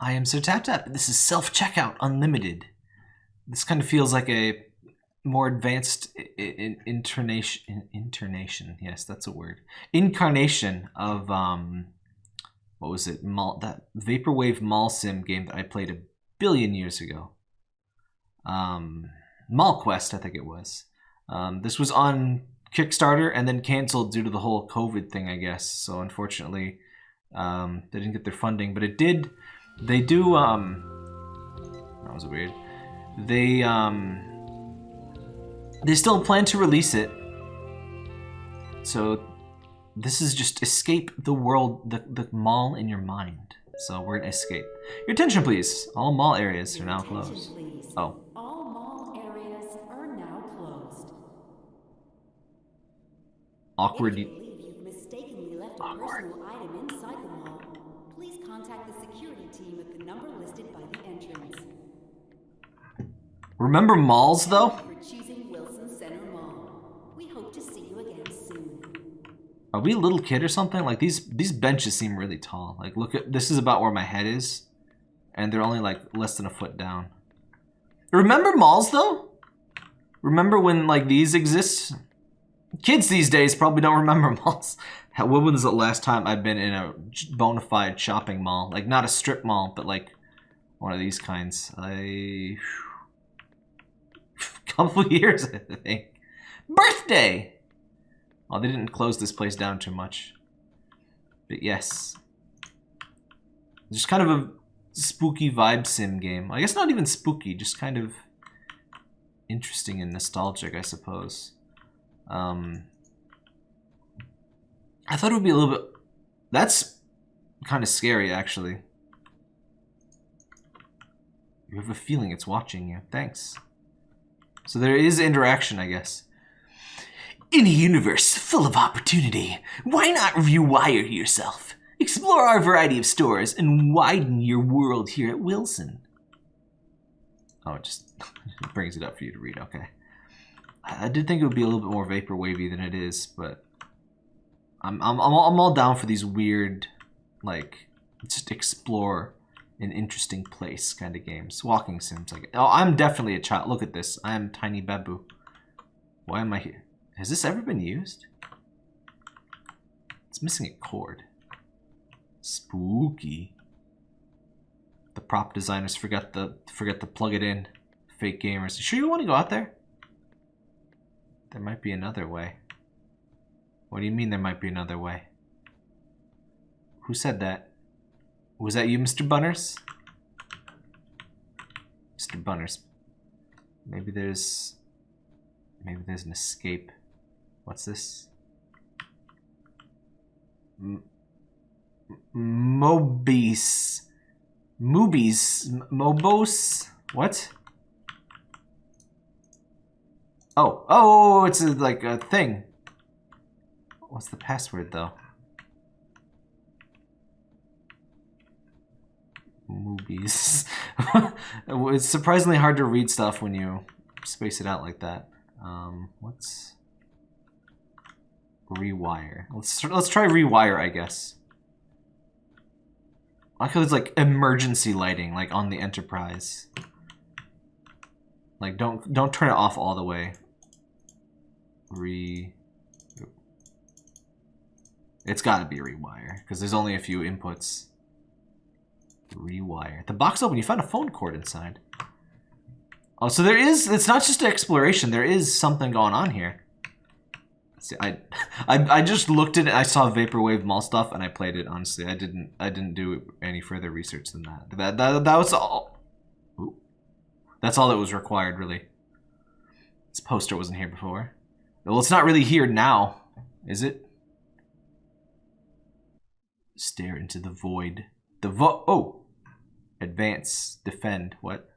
I am so tapped Tap. This is self checkout unlimited. This kind of feels like a more advanced intonation. Intonation. Yes, that's a word. Incarnation of um, what was it? Mall, that vaporwave mall sim game that I played a billion years ago. Um, Mall Quest, I think it was. Um, this was on Kickstarter and then canceled due to the whole COVID thing, I guess. So unfortunately, um, they didn't get their funding, but it did. They do. Um, that was weird. They um, they still plan to release it. So this is just escape the world, the the mall in your mind. So we're gonna escape. Your attention, please. All mall areas are now closed. Oh. awkward. If you believe you've mistakenly left a awkward. personal item inside the mall, please contact the security team at the number listed by the entrance. Remember malls, though? For choosing Wilson Center Mall. We hope to see you malls, though? Are we a little kid or something? Like these these benches seem really tall. Like look at this is about where my head is, and they're only like less than a foot down. Remember malls though? Remember when like these exist? Kids these days probably don't remember malls. When was the last time I've been in a bona fide shopping mall? Like, not a strip mall, but like one of these kinds. I... couple years, I think. Birthday! Well, they didn't close this place down too much. But yes. Just kind of a spooky vibe sim game. I guess not even spooky, just kind of interesting and nostalgic, I suppose. Um, I thought it would be a little bit... That's kind of scary, actually. You have a feeling it's watching you. Thanks. So there is interaction, I guess. In a universe full of opportunity, why not rewire yourself? Explore our variety of stores and widen your world here at Wilson. Oh, it just brings it up for you to read. Okay. I did think it would be a little bit more vapor wavy than it is, but I'm I'm I'm all, I'm all down for these weird, like just explore an interesting place kind of games. Walking sims, like oh, I'm definitely a child. Look at this. I am tiny babu. Why am I here? Has this ever been used? It's missing a cord. Spooky. The prop designers forgot the forget to plug it in. Fake gamers. You sure you want to go out there? There might be another way. What do you mean there might be another way? Who said that? Was that you, Mr. Bunners? Mr. Bunners. Maybe there's... Maybe there's an escape. What's this? M Mobies. Mobies. Mobos? What? Oh, oh, oh, it's a, like a thing. What's the password though? Movies. it's surprisingly hard to read stuff when you space it out like that. Um, what's rewire? Let's let's try rewire, I guess. I like how like emergency lighting, like on the Enterprise. Like don't don't turn it off all the way. Re. It's got to be rewire because there's only a few inputs. Rewire. The box open. You found a phone cord inside. Oh, so there is. It's not just exploration. There is something going on here. See, I, I, I just looked at it. I saw vaporwave mall stuff, and I played it. Honestly, I didn't. I didn't do any further research than that. That that, that was all. Ooh. That's all that was required, really. This poster wasn't here before. Well, it's not really here now, is it? Stare into the void. The vo- oh! Advance. Defend. What?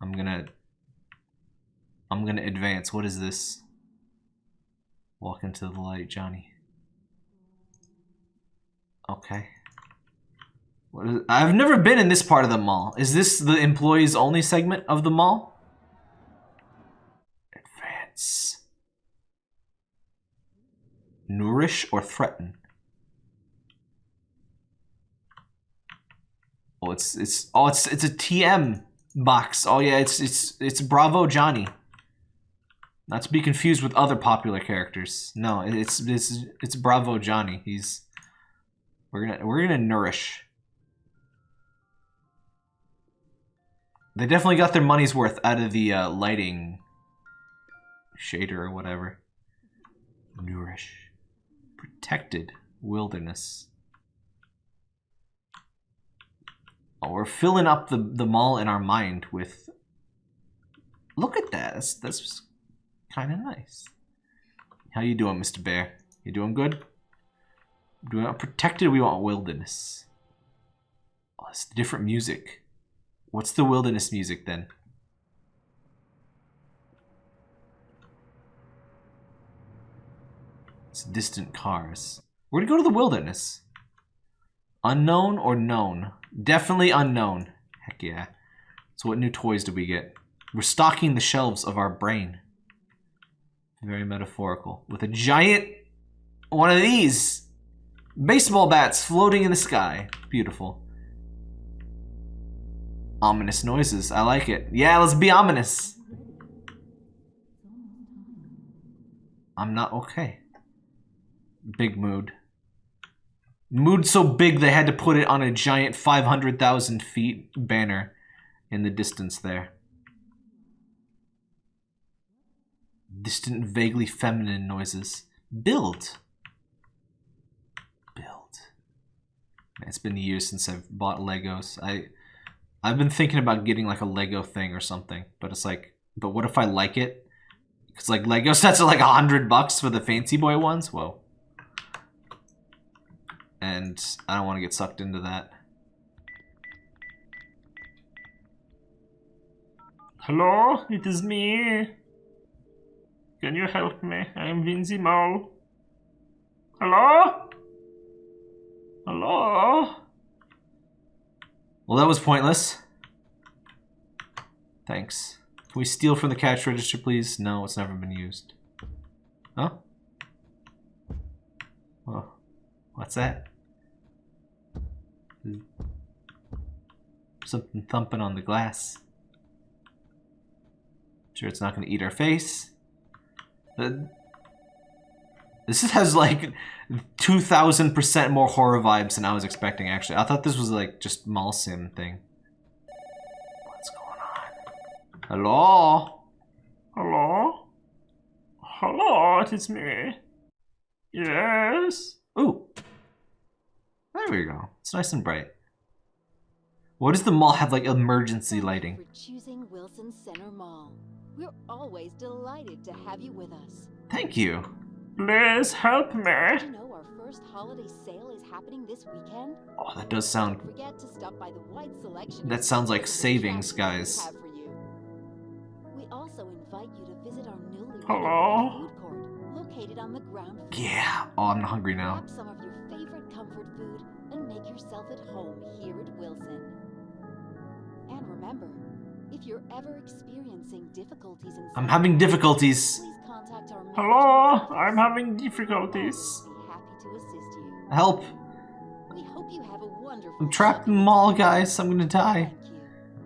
I'm gonna... I'm gonna advance. What is this? Walk into the light, Johnny. Okay. What is, I've never been in this part of the mall. Is this the employees only segment of the mall? Advance. Nourish or threaten? It's it's oh it's it's a TM box. Oh yeah, it's it's it's Bravo Johnny. Not to be confused with other popular characters. No, it's it's it's Bravo Johnny. He's we're gonna we're gonna nourish. They definitely got their money's worth out of the uh, lighting shader or whatever. Nourish. Protected wilderness. Oh, Uh, we're filling up the, the mall in our mind with... Look at that. That's, that's kind of nice. How you doing, Mr. Bear? You doing good? Do we want protected we want wilderness? Oh, it's different music. What's the wilderness music then? It's distant cars. We're gonna go to the wilderness. Unknown or known? Definitely unknown. Heck yeah. So what new toys do we get? We're stocking the shelves of our brain. Very metaphorical. With a giant one of these. Baseball bats floating in the sky. Beautiful. Ominous noises. I like it. Yeah, let's be ominous. I'm not okay. Big mood. Mood so big they had to put it on a giant 500,000 feet banner in the distance there. Distant, vaguely feminine noises. Build. Build. It's been years since I've bought Legos. I, I've been thinking about getting like a Lego thing or something, but it's like, but what if I like it? Because like Lego sets are like a hundred bucks for the fancy boy ones. Whoa and I don't want to get sucked into that. Hello, it is me. Can you help me? I am Vinzy Mo. Hello? Hello? Well, that was pointless. Thanks. Can we steal from the cash register, please? No, it's never been used. Huh? Oh, what's that? Something thumping on the glass. Sure it's not going to eat our face. Uh, this has like 2,000% more horror vibes than I was expecting, actually. I thought this was like just mall sim thing. What's going on? Hello? Hello? Hello, it is me. Yes? Ooh. There we go. It's nice and bright. What does the mall have like emergency lighting? For choosing Wilson Center Mall. We're always delighted to have you with us. Thank you. Please help me. Did You know our first holiday sale is happening this weekend? Oh, that does sound. Don't forget to stop by the wide selection. That sounds like savings, guys. have for you. We also invite you to visit our newly Hello? food court, located on the ground floor. Yeah. Oh, I'm hungry now. Grab some of yourself at home here at Wilson. And remember, if you're ever experiencing difficulties in I'm having difficulties. please contact our Hello. I'm having difficulties. Happy to assist you. Help. We hope you have a wonderful I'm trapped in the mall, guys. I'm gonna die.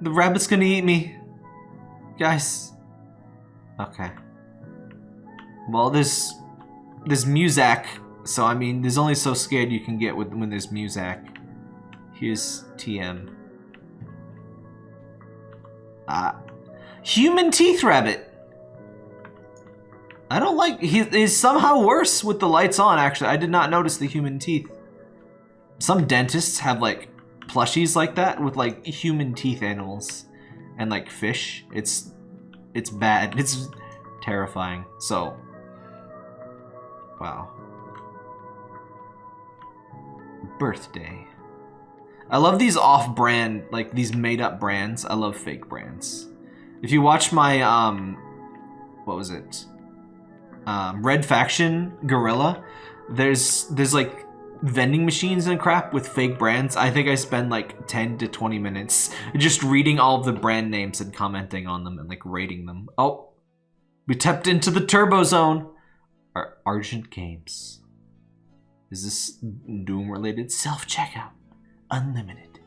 The rabbit's gonna eat me. Guys. Okay. Well, there's... There's Muzak. So, I mean, there's only so scared you can get with when there's Muzak. Here's TM. Ah. Human Teeth Rabbit! I don't like... He is somehow worse with the lights on, actually. I did not notice the human teeth. Some dentists have, like, plushies like that with, like, human teeth animals. And, like, fish. It's... It's bad. It's terrifying. So... Wow. Birthday. I love these off-brand, like, these made-up brands. I love fake brands. If you watch my, um... What was it? um, Red Faction Guerrilla, there's there's like vending machines and crap with fake brands. I think I spend like 10 to 20 minutes just reading all of the brand names and commenting on them and like rating them. Oh, we tapped into the Turbo Zone. Ar- Argent Games. Is this Doom related? Self checkout. Unlimited.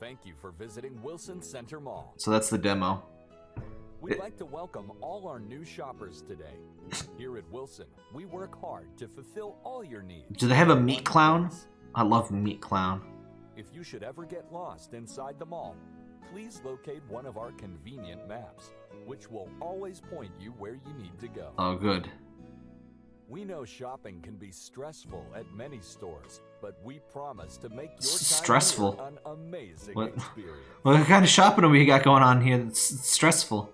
Thank you for visiting Wilson Center Mall. So that's the demo. We'd like to welcome all our new shoppers today. Here at Wilson, we work hard to fulfill all your needs. Do they have a meat clown? I love Meat Clown. If you should ever get lost inside the mall, please locate one of our convenient maps, which will always point you where you need to go. Oh, good. We know shopping can be stressful at many stores, but we promise to make your time stressful? an amazing What? experience. What kind of shopping have we got going on here that's stressful?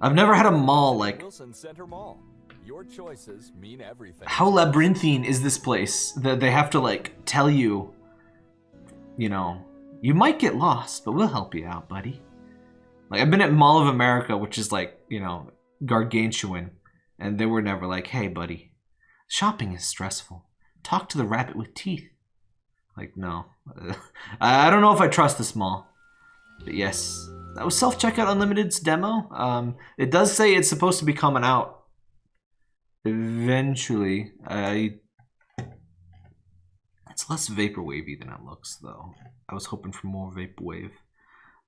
I've never had a mall like. Wilson Center Mall. Your choices mean everything. How labyrinthine is this place that they have to like tell you, you know, you might get lost, but we'll help you out, buddy. Like I've been at Mall of America, which is like you know gargantuan, and they were never like, hey, buddy, shopping is stressful. Talk to the rabbit with teeth. Like no, I don't know if I trust this mall. But yes, that was Self Checkout Unlimited's demo. Um, it does say it's supposed to be coming out eventually. I it's less vapor wavy than it looks, though. I was hoping for more vaporwave.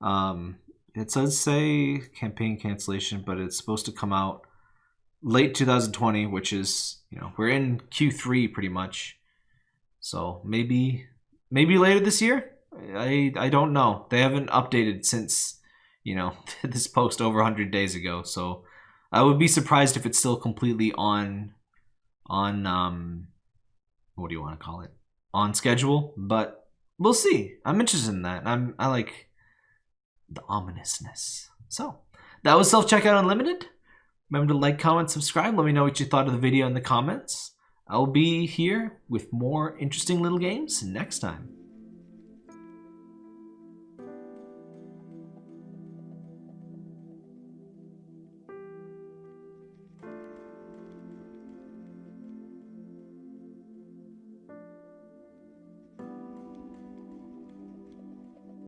Um, it does say campaign cancellation, but it's supposed to come out late 2020, which is you know we're in Q3 pretty much. So maybe maybe later this year. I I don't know. They haven't updated since you know this post over 100 days ago. So I would be surprised if it's still completely on on um what do you want to call it? On schedule, but we'll see. I'm interested in that. I'm I like the ominousness. So, that was Self Checkout Unlimited. Remember to like, comment, subscribe. Let me know what you thought of the video in the comments. I'll be here with more interesting little games next time.